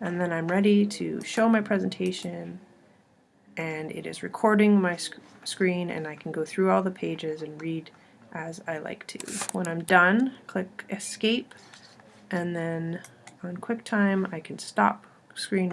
and then I'm ready to show my presentation and it is recording my sc screen and I can go through all the pages and read as I like to. When I'm done, click escape and then on QuickTime I can stop screen